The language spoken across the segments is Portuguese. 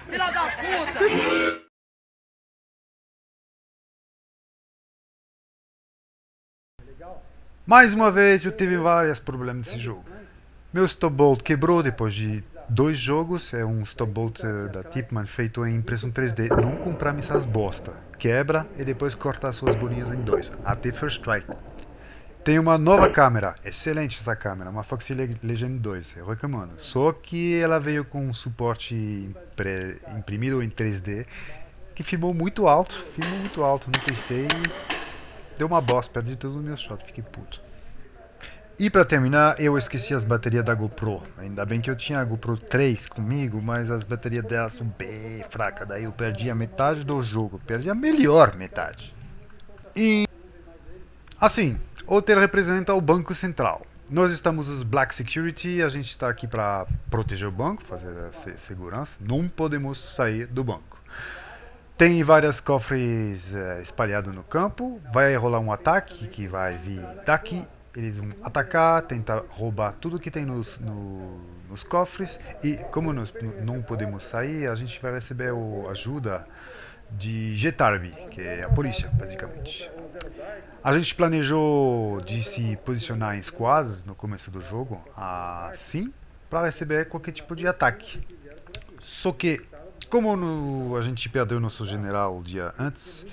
Filha da puta! Mais uma vez eu tive vários problemas nesse jogo. Meu stop bolt quebrou depois de dois jogos, é um stop bolt eh, da Tipman feito em impressão 3D. Não comprar essas bosta. Quebra e depois corta as suas bolinhas em dois. Até First Strike. Tem uma nova câmera, excelente essa câmera, uma Foxy Legend 2, eu recomendo. Só que ela veio com um suporte imprimido em 3D, que filmou muito alto, filmou muito alto, não testei Deu uma bosta, perdi todos os meus shots, fiquei puto. E para terminar, eu esqueci as baterias da GoPro. Ainda bem que eu tinha a GoPro 3 comigo, mas as baterias dela são bem fracas. Daí eu perdi a metade do jogo. Perdi a melhor metade. E... Assim, o hotel representa o Banco Central. Nós estamos os Black Security, a gente está aqui para proteger o banco, fazer a segurança. Não podemos sair do banco. Tem vários cofres é, espalhados no campo. Vai rolar um ataque que vai vir daqui. Eles vão atacar, tentar roubar tudo que tem nos, no, nos cofres. E como nós não podemos sair, a gente vai receber a ajuda de Getarbi, que é a polícia, basicamente. A gente planejou de se posicionar em squads no começo do jogo, assim, para receber qualquer tipo de ataque. Só que como no, a gente perdeu nosso general o dia antes,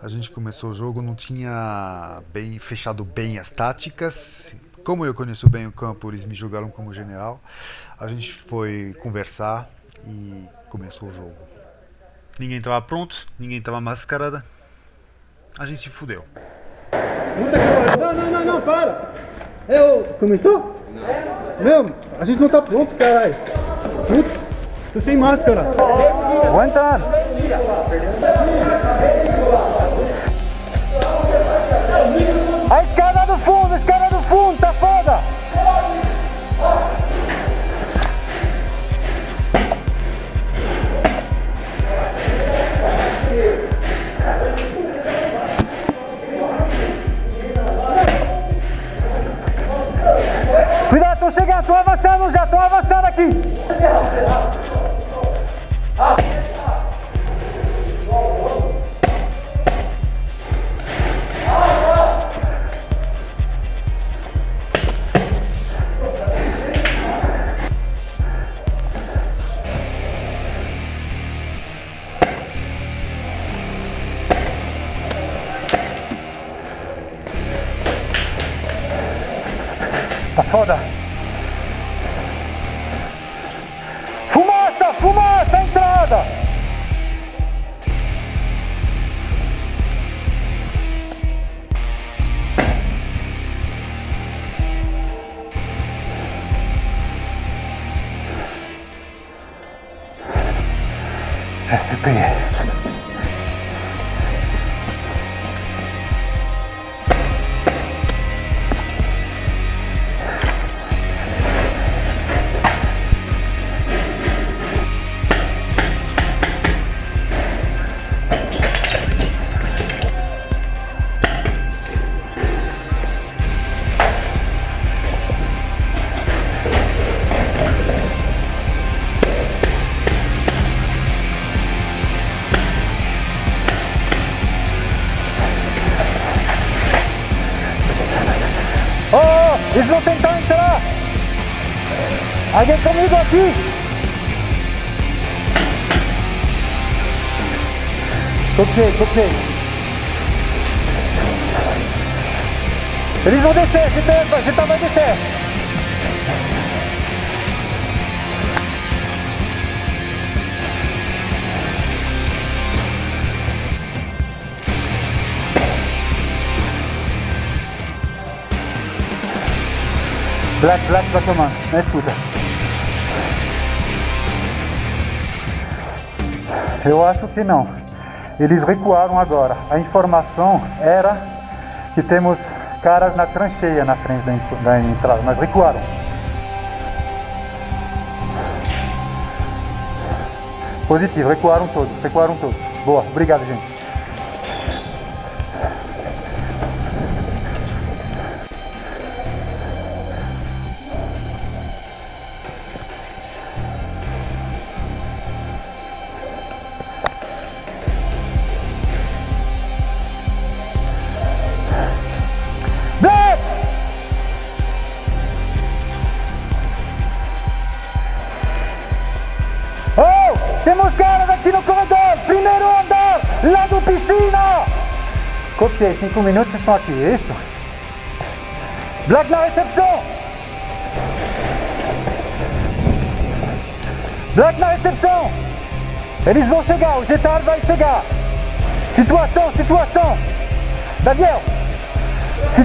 a gente começou o jogo, não tinha bem fechado bem as táticas. Como eu conheço bem o campo, eles me jogaram como general. A gente foi conversar e começou o jogo. Ninguém estava pronto, ninguém estava mascarada. A gente se fudeu. Puta que Não, não, não, não, para! Eu... Começou? Não. Meu, a gente não tá pronto, caralho. Putz. Tô sem máscara. Aguenta. Tá foda. Fumaça, fumaça, entrada. SPE. Alguém comigo aqui. Toquei, toquei. Eles vão descer, você tá vai descer. Black, Black vai tomando, não escuta. Eu acho que não. Eles recuaram agora. A informação era que temos caras na trancheia na frente da entrada, mas recuaram. Positivo, recuaram todos, recuaram todos. Boa, obrigado gente. Copiei, cinco minutos estão aqui, é isso? Black na recepção! Black na recepção! Eles vão chegar, o Getar vai chegar! Situação, situação! Daniel! Si...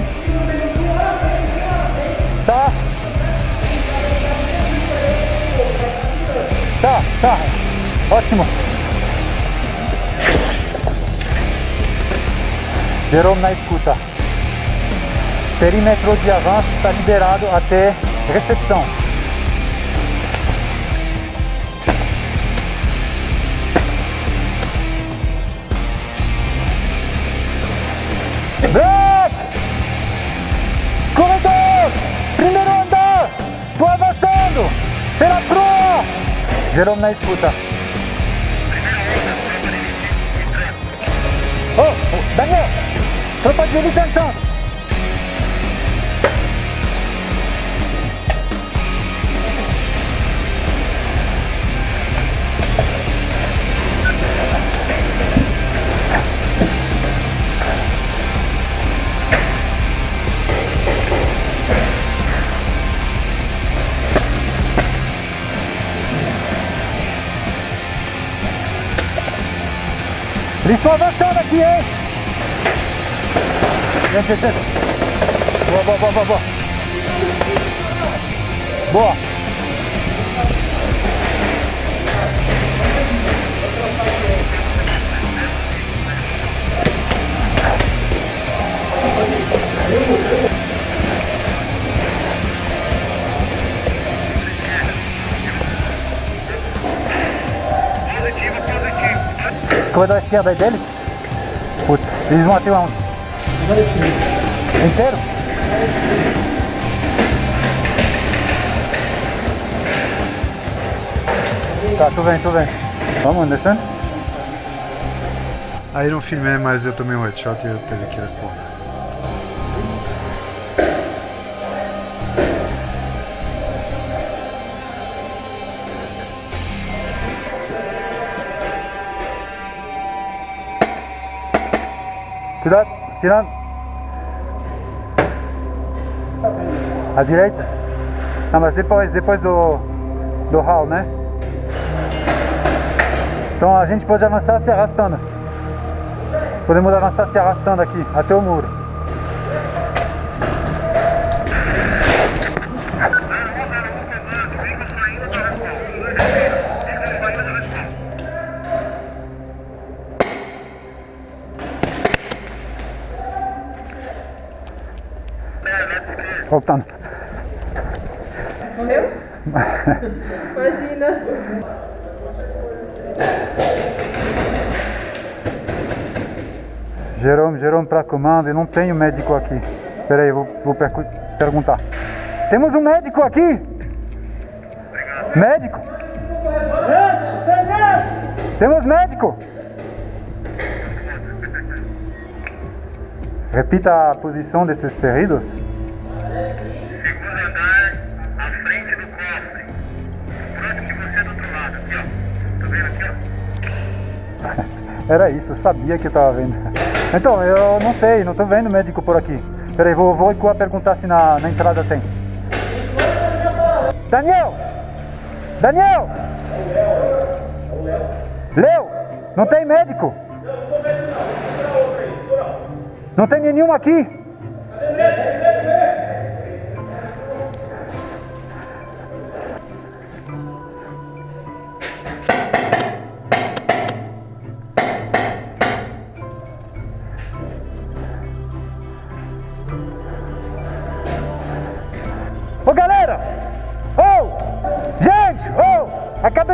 Tá? Tá, tá. Ótimo. Jerome na escuta. Perímetro de avanço está liberado até recepção. Black! Corredor! Primeiro andar! Tô avançando! Pela proa! Jerome na escuta. Oh, Daniel! Tropa de elite entrando! Eles estão avançando aqui, hein? Gente, gente, gente. Boa, boa, boa, boa, boa. Boa. Corredor esquerda aí deles? Putz, Inteiro? Tá, tu vem, tu vem. Vamos, descendo? Aí não filmei, mas eu tomei um headshot e eu teve que responder. Cuidado, tirando. À direita? Não, mas depois, depois do, do hall, né? Então a gente pode avançar se arrastando. Podemos avançar se arrastando aqui, até o muro. Voltando. Morreu? Imagina. Jerome, Jerome para comando e não tenho médico aqui. Espera aí, vou, vou perguntar. Temos um médico aqui? Médico? Temos médico? Repita a posição desses feridos. Era isso, eu sabia que eu tava vendo. Então, eu não sei, não tô vendo médico por aqui. Peraí, vou, vou perguntar se na, na entrada tem. Daniel! Daniel! Leo! Não tem médico? Não tem nenhum aqui? Ô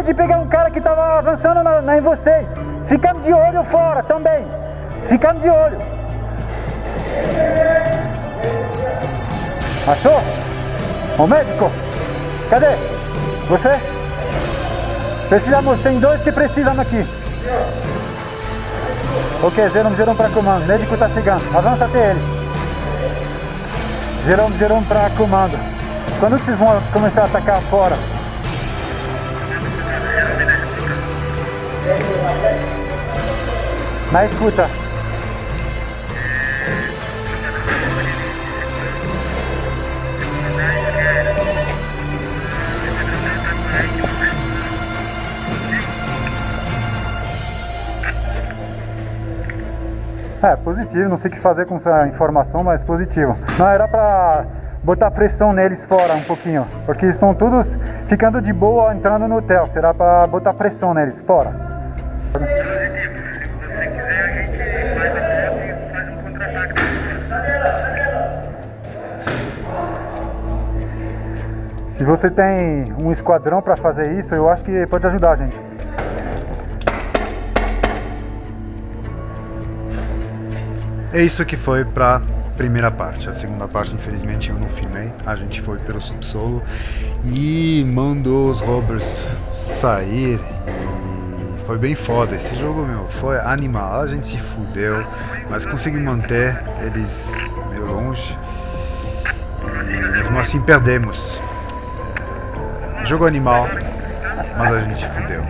de pegar um cara que tava avançando na, na- em vocês. Ficando de olho fora também. Ficando de olho. Achou? Ô médico! Cadê? Você? Precisamos, tem dois que precisam aqui. Ok, Jerome, Jerome para comando. O médico tá chegando. Avança até ele. Jerome, Jerome para comando. Quando vocês vão começar a atacar fora? Na escuta. É, positivo, não sei o que fazer com essa informação, mas positivo. Não, era pra botar pressão neles fora um pouquinho, porque estão todos ficando de boa entrando no hotel. Será pra botar pressão neles fora. Se você tem um esquadrão pra fazer isso, eu acho que pode ajudar gente. É isso que foi pra primeira parte. A segunda parte, infelizmente, eu não filmei. A gente foi pelo subsolo e mandou os robbers sair. E foi bem foda. Esse jogo, meu, foi animal. A gente se fudeu, mas consegui manter eles meio longe. E mesmo assim perdemos. Jogo animal, mas a gente fudeu.